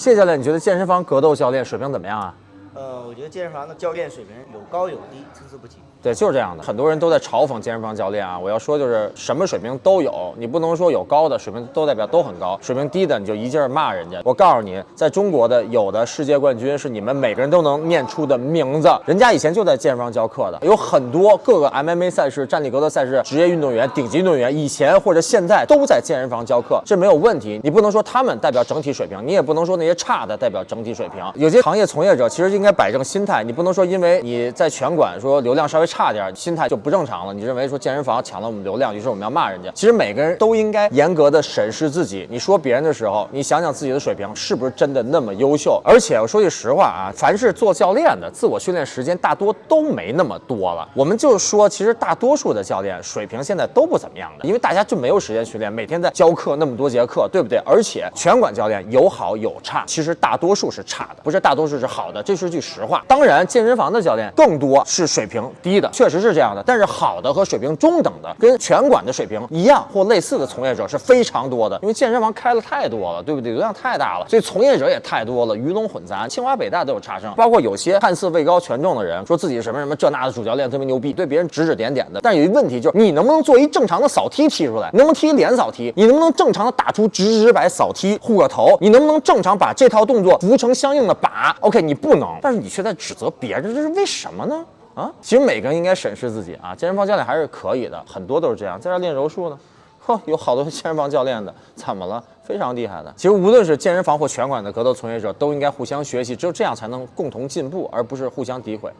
谢教练，你觉得健身房格斗教练水平怎么样啊？呃，我觉得健身房的教练水平有高有低，参差不齐。对，就是这样的。很多人都在嘲讽健身房教练啊，我要说就是什么水平都有，你不能说有高的水平都代表都很高，水平低的你就一劲儿骂人家。我告诉你，在中国的有的世界冠军是你们每个人都能念出的名字，人家以前就在健身房教课的，有很多各个 MMA 赛事、站立格斗赛事职业运动员、顶级运动员，以前或者现在都在健身房教课，这没有问题。你不能说他们代表整体水平，你也不能说那些差的代表整体水平。有些行业从业者其实应该摆正心态，你不能说因为你在拳馆说流量稍微差点，心态就不正常了。你认为说健身房抢了我们流量，于是我们要骂人家。其实每个人都应该严格的审视自己。你说别人的时候，你想想自己的水平是不是真的那么优秀？而且我说句实话啊，凡是做教练的，自我训练时间大多都没那么多了。我们就说，其实大多数的教练水平现在都不怎么样的，因为大家就没有时间训练，每天在教课那么多节课，对不对？而且拳馆教练有好有差，其实大多数是差的，不是大多数是好的，这是句实话。当然，健身房的教练更多是水平低的，确实是这样的。但是好的和水平中等的，跟拳馆的水平一样或类似的从业者是非常多的，因为健身房开了太多了，对不对？流量太大了，所以从业者也太多了，鱼龙混杂。清华北大都有差生，包括有些看似位高权重的人，说自己什么什么这那的主教练特别牛逼，对别人指指点点的。但有一问题就是，你能不能做一正常的扫踢踢出来？能不能踢连扫踢？你能不能正常的打出直直摆扫踢护个头？你能不能正常把这套动作扶成相应的把？OK，你不能，但是你却在指责别人，这是为什么呢？啊，其实每个人应该审视自己啊，健身房教练还是可以的，很多都是这样。在这练柔术呢，呵，有好多健身房教练的，怎么了？非常厉害的。其实无论是健身房或拳馆的格斗从业者，都应该互相学习，只有这样才能共同进步，而不是互相诋毁。